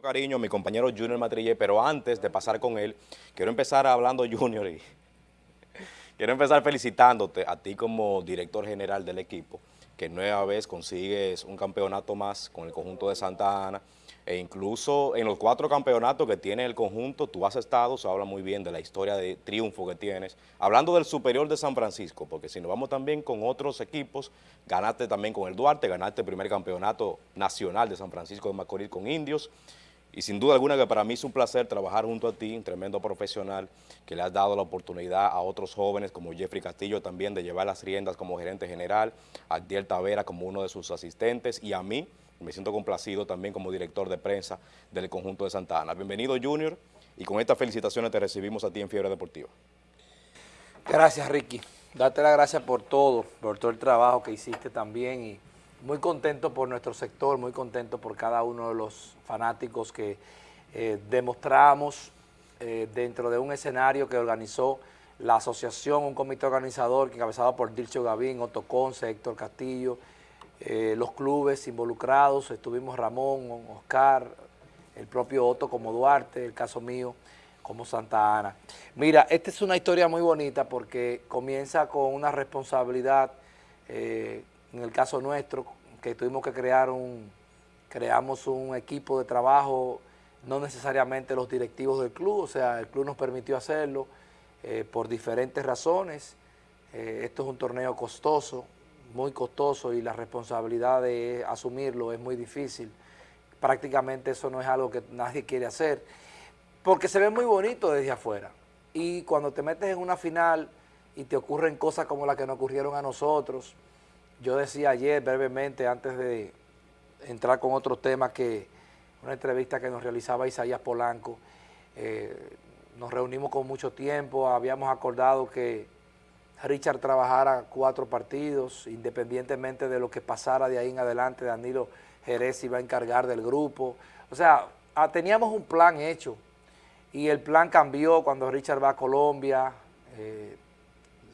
cariño a mi compañero Junior Matrille, pero antes de pasar con él, quiero empezar hablando Junior y quiero empezar felicitándote a ti como director general del equipo, que nueva vez consigues un campeonato más con el conjunto de Santa Ana, e incluso en los cuatro campeonatos que tiene el conjunto, tú has estado, se habla muy bien de la historia de triunfo que tienes, hablando del superior de San Francisco, porque si nos vamos también con otros equipos, ganaste también con el Duarte, ganaste el primer campeonato nacional de San Francisco de Macorís con Indios, y sin duda alguna que para mí es un placer trabajar junto a ti, un tremendo profesional que le has dado la oportunidad a otros jóvenes como Jeffrey Castillo también de llevar las riendas como gerente general, a Adiel Tavera como uno de sus asistentes y a mí, me siento complacido también como director de prensa del conjunto de Santa Ana. Bienvenido Junior y con estas felicitaciones te recibimos a ti en Fiebre Deportiva. Gracias Ricky, darte las gracias por todo, por todo el trabajo que hiciste también y muy contento por nuestro sector, muy contento por cada uno de los fanáticos que eh, demostramos eh, dentro de un escenario que organizó la asociación, un comité organizador que encabezado por Dilcio Gavín, Otto Conce, Héctor Castillo, eh, los clubes involucrados, estuvimos Ramón, Oscar, el propio Otto como Duarte, el caso mío como Santa Ana. Mira, esta es una historia muy bonita porque comienza con una responsabilidad en el caso nuestro, que tuvimos que crear un, creamos un equipo de trabajo, no necesariamente los directivos del club, o sea, el club nos permitió hacerlo eh, por diferentes razones. Eh, esto es un torneo costoso, muy costoso y la responsabilidad de asumirlo es muy difícil. Prácticamente eso no es algo que nadie quiere hacer, porque se ve muy bonito desde afuera. Y cuando te metes en una final y te ocurren cosas como las que nos ocurrieron a nosotros, yo decía ayer brevemente, antes de entrar con otros temas, que una entrevista que nos realizaba Isaías Polanco, eh, nos reunimos con mucho tiempo, habíamos acordado que Richard trabajara cuatro partidos, independientemente de lo que pasara de ahí en adelante, Danilo Jerez iba a encargar del grupo. O sea, ah, teníamos un plan hecho y el plan cambió cuando Richard va a Colombia, eh,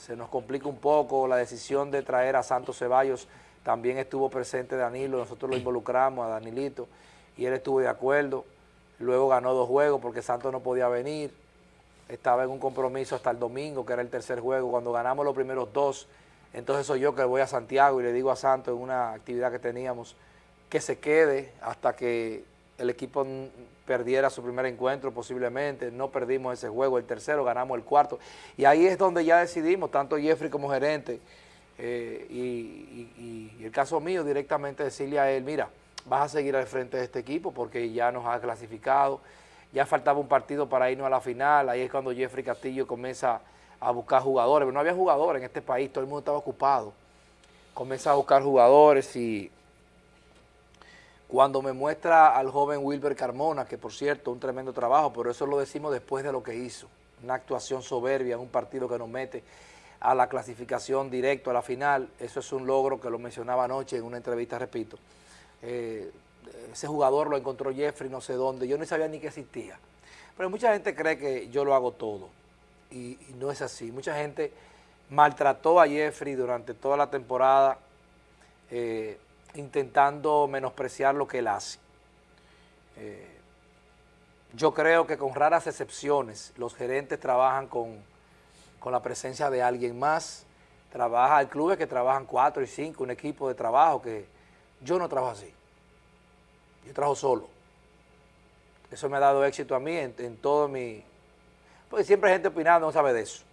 se nos complica un poco la decisión de traer a Santos Ceballos, también estuvo presente Danilo, nosotros lo involucramos a Danilito y él estuvo de acuerdo, luego ganó dos juegos porque Santos no podía venir, estaba en un compromiso hasta el domingo, que era el tercer juego, cuando ganamos los primeros dos, entonces soy yo que voy a Santiago y le digo a Santos en una actividad que teníamos que se quede hasta que el equipo perdiera su primer encuentro posiblemente, no perdimos ese juego, el tercero, ganamos el cuarto, y ahí es donde ya decidimos, tanto Jeffrey como gerente, eh, y, el caso mío directamente decirle a él, mira, vas a seguir al frente de este equipo porque ya nos ha clasificado, ya faltaba un partido para irnos a la final, ahí es cuando Jeffrey Castillo comienza a buscar jugadores, pero no había jugadores en este país, todo el mundo estaba ocupado, comienza a buscar jugadores y cuando me muestra al joven Wilber Carmona, que por cierto, un tremendo trabajo, pero eso lo decimos después de lo que hizo, una actuación soberbia en un partido que nos mete a la clasificación directo a la final, eso es un logro que lo mencionaba anoche en una entrevista, repito. Eh, ese jugador lo encontró Jeffrey no sé dónde, yo no sabía ni que existía. Pero mucha gente cree que yo lo hago todo y, no es así. Mucha gente maltrató a Jeffrey durante toda la temporada, eh, intentando menospreciar lo que él hace. Eh, yo creo que con raras excepciones los gerentes trabajan con, con la presencia de alguien más, trabaja, hay clubes que trabajan cuatro y cinco, un equipo de trabajo que yo no trabajo así, yo trabajo solo. Eso me ha dado éxito a mí en, todo mi... Porque siempre hay gente opinando, no sabe de eso.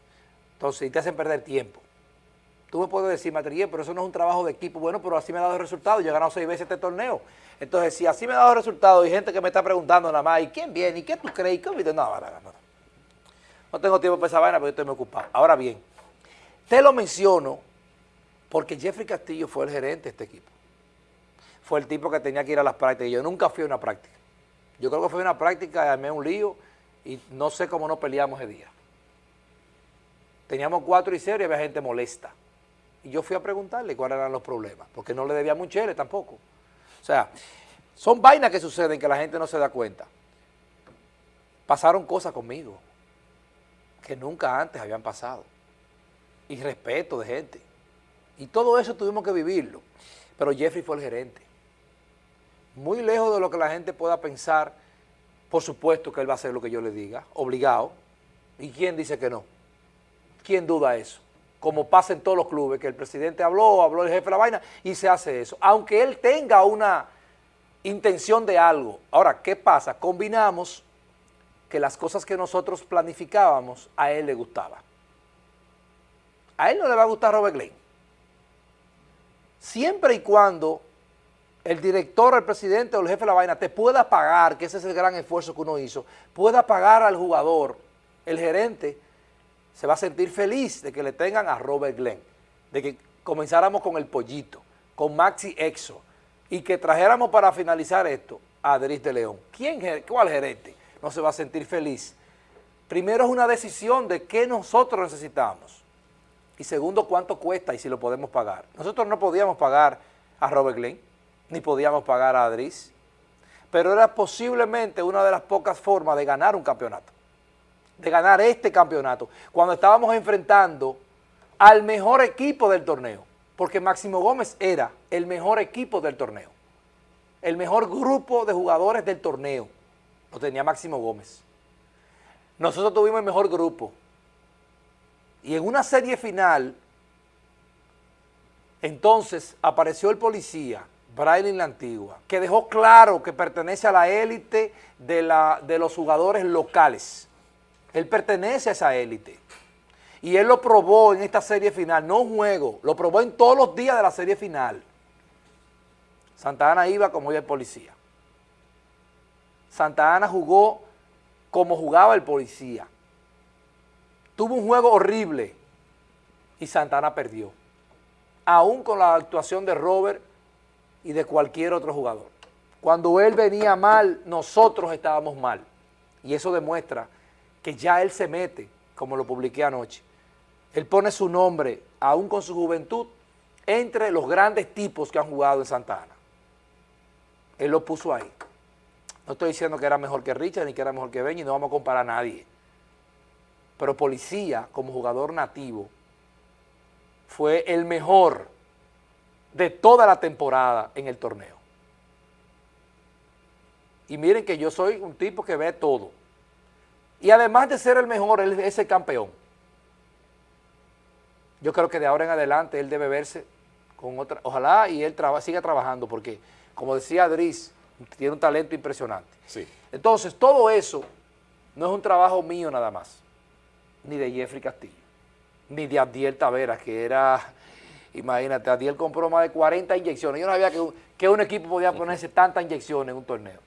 Entonces, y te hacen perder tiempo. Tú me puedes decir, Matrillé, pero eso no es un trabajo de equipo. Bueno, pero así me ha dado resultados. Yo he ganado seis veces este torneo. Entonces, si así me ha dado resultados y gente que me está preguntando nada más, ¿y quién viene? ¿Y qué tú crees? ¿Y qué? No, no, no, no. tengo tiempo para esa vaina porque estoy muy ocupado. Ahora bien, te lo menciono porque Jeffrey Castillo fue el gerente de este equipo. Fue el tipo que tenía que ir a las prácticas. Yo nunca fui a una práctica. Yo creo que fue una práctica, y armé un lío y no sé cómo no peleamos ese día. Teníamos cuatro y cero y había gente molesta. Y yo fui a preguntarle cuáles eran los problemas, porque no le debía mucho tampoco. O sea, son vainas que suceden que la gente no se da cuenta. Pasaron cosas conmigo que nunca antes habían pasado. Y respeto de gente. Y todo eso tuvimos que vivirlo. Pero Jeffrey fue el gerente. Muy lejos de lo que la gente pueda pensar Por supuesto que él va a hacer lo que yo le diga, obligado. ¿Y quién dice que no? ¿Quién duda eso? Como pasa en todos los clubes, que el presidente habló, habló el jefe de la vaina y se hace eso. Aunque él tenga una intención de algo. Ahora, ¿qué pasa? Combinamos que las cosas que nosotros planificábamos a él le gustaba. A él no le va a gustar Robert Glenn. Siempre y cuando el director, el presidente o el jefe de la vaina te pueda pagar, que ese es el gran esfuerzo que uno hizo, pueda pagar al jugador, el gerente se va a sentir feliz de que le tengan a Robert Glenn, de que comenzáramos con el pollito, con Maxi Exo, y que trajéramos para finalizar esto a Adris de León. ¿Quién, ¿Cuál gerente no se va a sentir feliz? Primero es una decisión de qué nosotros necesitamos. Y segundo, cuánto cuesta y si lo podemos pagar. Nosotros no podíamos pagar a Robert Glenn, ni podíamos pagar a Adris, pero era posiblemente una de las pocas formas de ganar un campeonato, de ganar este campeonato, cuando estábamos enfrentando al mejor equipo del torneo, porque Máximo Gómez era el mejor equipo del torneo, el mejor grupo de jugadores del torneo, lo tenía Máximo Gómez. Nosotros tuvimos el mejor grupo, y en una serie final, entonces apareció el policía, Braille la Antigua, que dejó claro que pertenece a la élite de, la, de los jugadores locales. Él pertenece a esa élite. Y él lo probó en esta serie final, no un juego, lo probó en todos los días de la serie final. Santa Ana iba como iba el policía. Santa Ana jugó como jugaba el policía. Tuvo un juego horrible y Santa Ana perdió. Aún con la actuación de Robert y de cualquier otro jugador. Cuando él venía mal, nosotros estábamos mal. Y eso demuestra que ya él se mete, como lo publiqué anoche. Él pone su nombre, aún con su juventud, entre los grandes tipos que han jugado en Santa Ana. Él lo puso ahí. No estoy diciendo que era mejor que Richard ni que era mejor que Benny, no vamos a comparar a nadie. Pero Policía, como jugador nativo, fue el mejor de toda la temporada en el torneo. Y miren que yo soy un tipo que ve todo. Y además de ser el mejor, él es el campeón. Yo creo que de ahora en adelante él debe verse con otra, ojalá y él siga trabajando, porque como decía Adris, tiene un talento impresionante. Sí. Entonces, todo eso no es un trabajo mío nada más, ni de Jeffrey Castillo, ni de Abdiel Taveras, que era Imagínate, Adiel compró más de 40 inyecciones. Yo no sabía que, que un equipo podía ponerse tantas inyecciones en un torneo.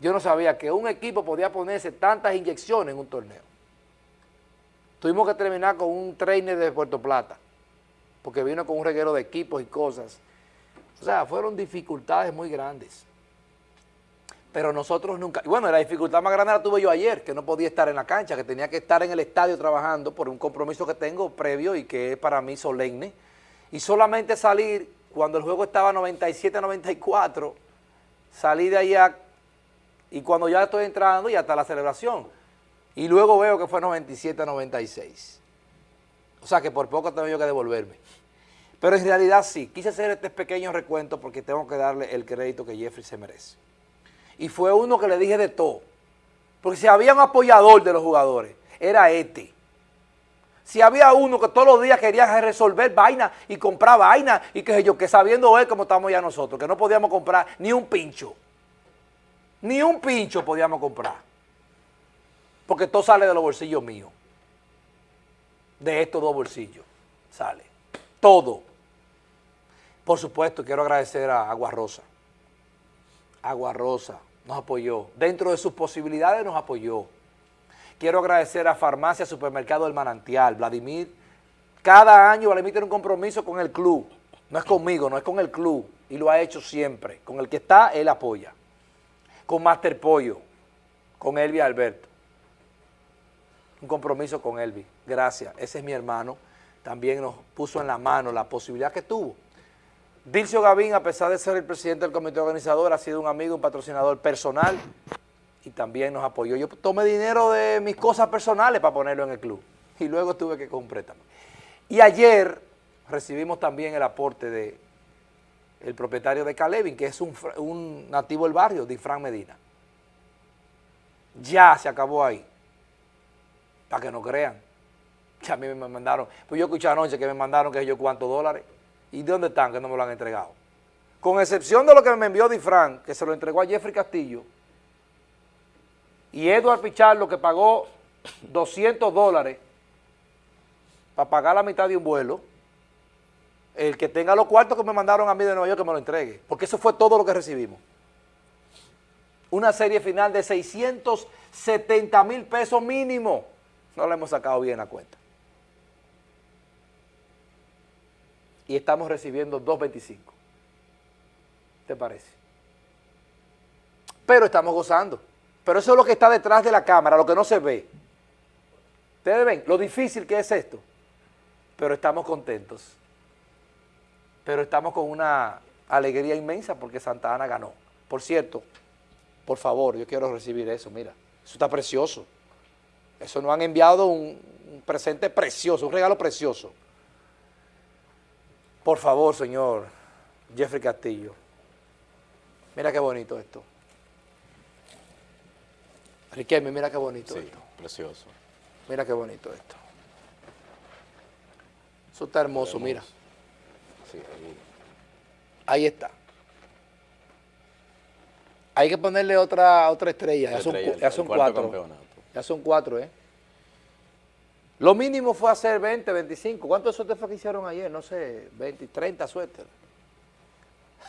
Yo no sabía que un equipo podía ponerse tantas inyecciones en un torneo. Tuvimos que terminar con un trainer de Puerto Plata, porque vino con un reguero de equipos y cosas. O sea, fueron dificultades muy grandes pero nosotros nunca, y bueno, la dificultad más grande la tuve yo ayer, que no podía estar en la cancha, que tenía que estar en el estadio trabajando por un compromiso que tengo previo y que es para mí solemne, y solamente salir cuando el juego estaba 97-94, salí de allá y cuando ya estoy entrando y hasta la celebración, y luego veo que fue 97-96. O sea que por poco tengo yo que devolverme. Pero en realidad sí, quise hacer este pequeño recuento porque tengo que darle el crédito que Jeffrey se merece y fue uno que le dije de todo. Porque si había un apoyador de los jugadores, era este. Si había uno que todos los días quería resolver vaina y comprar vaina y que yo, que sabiendo él como estamos ya nosotros, que no podíamos comprar ni un pincho. Ni un pincho podíamos comprar. Porque todo sale de los bolsillos míos. De estos dos bolsillos sale. Todo. Por supuesto, quiero agradecer a Agua Rosa Agua Rosa nos apoyó. Dentro de sus posibilidades nos apoyó. Quiero agradecer a Farmacia Supermercado del Manantial, Vladimir. Cada año Vladimir tiene un compromiso con el club. No es conmigo, no es con el club. Y lo ha hecho siempre. Con el que está, él apoya. Con Master Pollo, con Elvi Alberto. Un compromiso con Elvi. Gracias. Ese es mi hermano. También nos puso en la mano la posibilidad que tuvo Dilcio Gavín, a pesar de ser el presidente del comité organizador, ha sido un amigo, un patrocinador personal y también nos apoyó. Yo tomé dinero de mis cosas personales para ponerlo en el club y luego tuve que comprar también. Y ayer recibimos también el aporte de el propietario de Calevin, que es un, un nativo del barrio, Difran Medina. Ya se acabó ahí. Para que no crean. Ya a mí me mandaron, pues yo escuché anoche que me mandaron que yo cuántos dólares. ¿Y de dónde están que no me lo han entregado? Con excepción de lo que me envió Difran, que se lo entregó a Jeffrey Castillo, y Edward Pichardo, que pagó 200 dólares para pagar la mitad de un vuelo, el que tenga los cuartos que me mandaron a mí de Nueva York que me lo entregue, porque eso fue todo lo que recibimos. Una serie final de 670 mil pesos mínimo. No le hemos sacado bien la cuenta. Y estamos recibiendo 2.25. ¿Te parece? Pero estamos gozando. Pero eso es lo que está detrás de la cámara, lo que no se ve. Ustedes ven lo difícil que es esto. Pero estamos contentos. Pero estamos con una alegría inmensa porque Santa Ana ganó. Por cierto, por favor, yo quiero recibir eso, mira. Eso está precioso. Eso nos han enviado un, un presente precioso, un regalo precioso. Por favor, señor Jeffrey Castillo. Mira qué bonito esto. Riquelme, mira qué bonito Sí, esto. precioso. Mira qué bonito esto. Eso está hermoso, Hermoso. mira. Sí, ahí. Ahí está. Hay que ponerle otra otra estrella. Ya son, estrella, ya son cuatro. campeonato. Ya son cuatro, ¿eh? Lo mínimo fue hacer 20, 25. ¿Cuántos suéteres fue que hicieron ayer? No sé, 20, 30 suéteres.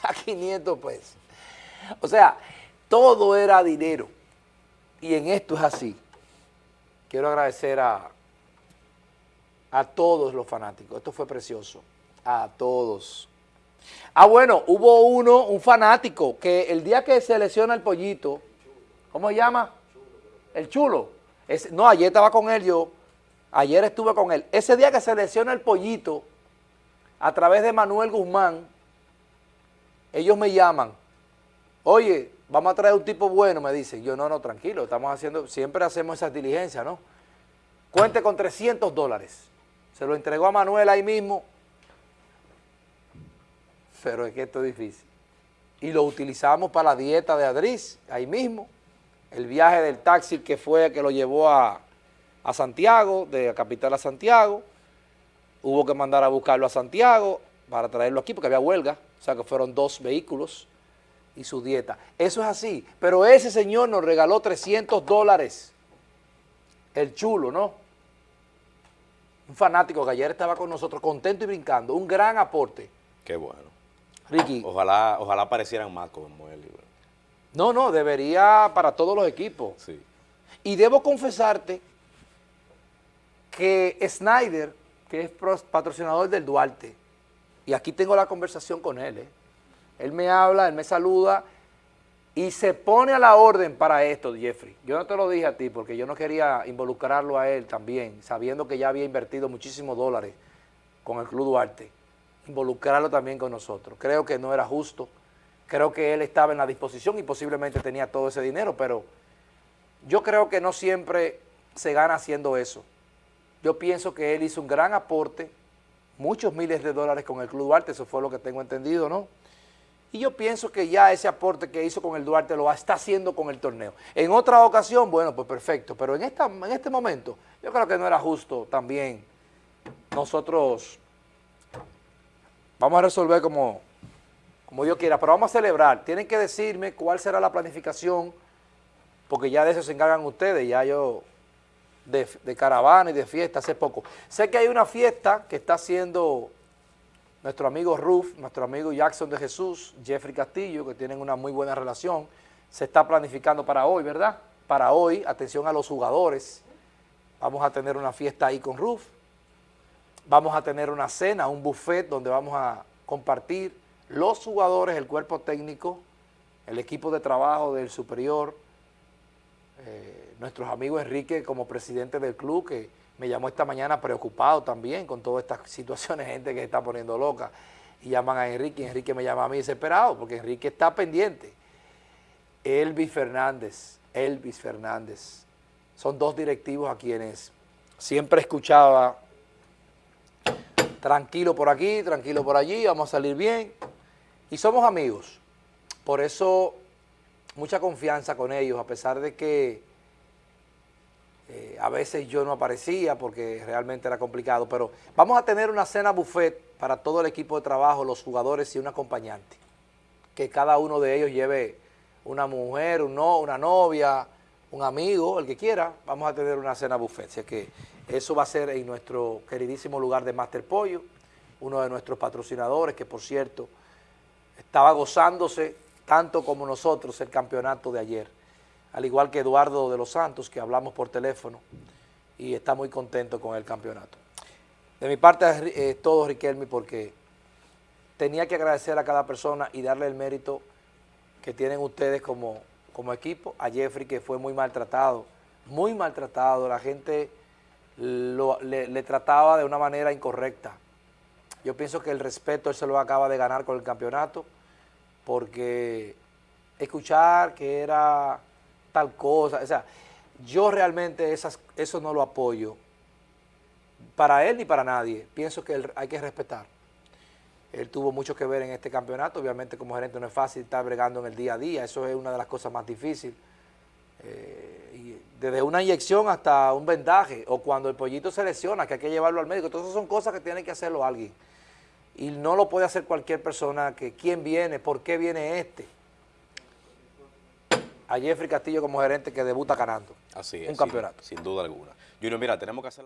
A 500 pesos. O sea, todo era dinero. Y en esto es así. Quiero agradecer a, a todos los fanáticos. Esto fue precioso. A todos. Ah, bueno, hubo uno, un fanático, que el día que se lesiona el pollito, ¿cómo se llama? El chulo. No, ayer estaba con él yo. Ayer estuve con él. Ese día que se lesiona el pollito, a través de Manuel Guzmán, ellos me llaman. Oye, vamos a traer un tipo bueno, me dicen. Yo, no, no, tranquilo, estamos haciendo, siempre hacemos esas diligencias, ¿no? Cuente con 300 dólares. Se lo entregó a Manuel ahí mismo. Pero es que esto es difícil. Y lo utilizamos para la dieta de Adris, ahí mismo. El viaje del taxi que fue que lo llevó a, a Santiago, de la capital a Santiago. Hubo que mandar a buscarlo a Santiago para traerlo aquí porque había huelga. O sea que fueron dos vehículos y su dieta. Eso es así. Pero ese señor nos regaló 300 dólares. El chulo, ¿no? Un fanático que ayer estaba con nosotros contento y brincando. Un gran aporte. Qué bueno. Ricky. Ojalá, ojalá aparecieran más como él. No, no, debería para todos los equipos. Sí. Y debo confesarte que Snyder, que es patrocinador del Duarte, y aquí tengo la conversación con él, ¿eh? él me habla, él me saluda y se pone a la orden para esto, Jeffrey. Yo no te lo dije a ti porque yo no quería involucrarlo a él también, sabiendo que ya había invertido muchísimos dólares con el Club Duarte, involucrarlo también con nosotros. Creo que no era justo, creo que él estaba en la disposición y posiblemente tenía todo ese dinero, pero yo creo que no siempre se gana haciendo eso. Yo pienso que él hizo un gran aporte, muchos miles de dólares con el Club Duarte, eso fue lo que tengo entendido, ¿no? Y yo pienso que ya ese aporte que hizo con el Duarte lo está haciendo con el torneo. En otra ocasión, bueno, pues perfecto, pero en, esta, en este momento yo creo que no era justo también nosotros vamos a resolver como, como Dios quiera, pero vamos a celebrar. Tienen que decirme cuál será la planificación, porque ya de eso se encargan ustedes, ya yo de, de caravana y de fiesta hace poco. Sé que hay una fiesta que está haciendo nuestro amigo Ruf, nuestro amigo Jackson de Jesús, Jeffrey Castillo, que tienen una muy buena relación. Se está planificando para hoy, ¿verdad? Para hoy, atención a los jugadores. Vamos a tener una fiesta ahí con Ruf. Vamos a tener una cena, un buffet donde vamos a compartir los jugadores, el cuerpo técnico, el equipo de trabajo del superior, eh, nuestros amigos Enrique como presidente del club, que me llamó esta mañana preocupado también con todas estas situaciones, gente que se está poniendo loca, y llaman a Enrique, y Enrique me llama a mí desesperado, porque Enrique está pendiente. Elvis Fernández, Elvis Fernández, son dos directivos a quienes siempre escuchaba, tranquilo por aquí, tranquilo por allí, vamos a salir bien, y somos amigos. Por eso, mucha confianza con ellos, a pesar de que Eh, a veces yo no aparecía porque realmente era complicado, pero vamos a tener una cena buffet para todo el equipo de trabajo, los jugadores y un acompañante. Que cada uno de ellos lleve una mujer, un no, una novia, un amigo, el que quiera, vamos a tener una cena buffet. Así que eso va a ser en nuestro queridísimo lugar de Master Pollo, uno de nuestros patrocinadores, que por cierto, estaba gozándose tanto como nosotros el campeonato de ayer al igual que Eduardo de los Santos, que hablamos por teléfono y está muy contento con el campeonato. De mi parte es todo, Riquelme, porque tenía que agradecer a cada persona y darle el mérito que tienen ustedes como, como equipo. A Jeffrey, que fue muy maltratado, muy maltratado, la gente le, le, trataba de una manera incorrecta. Yo pienso que el respeto él se lo acaba de ganar con el campeonato, porque escuchar que era tal cosa. O sea, yo realmente esas, eso no lo apoyo para él ni para nadie. Pienso que hay que respetar. Él tuvo mucho que ver en este campeonato. Obviamente como gerente no es fácil estar bregando en el día a día. Eso es una de las cosas más difíciles. Eh, desde una inyección hasta un vendaje. O cuando el pollito se lesiona, que hay que llevarlo al médico. Todas esas son cosas que tiene que hacerlo alguien. Y no lo puede hacer cualquier persona que quién viene, por qué viene este a Jeffrey Castillo como gerente que debuta ganando Así es, un campeonato. Sin, duda alguna. Junior, mira, tenemos que hacer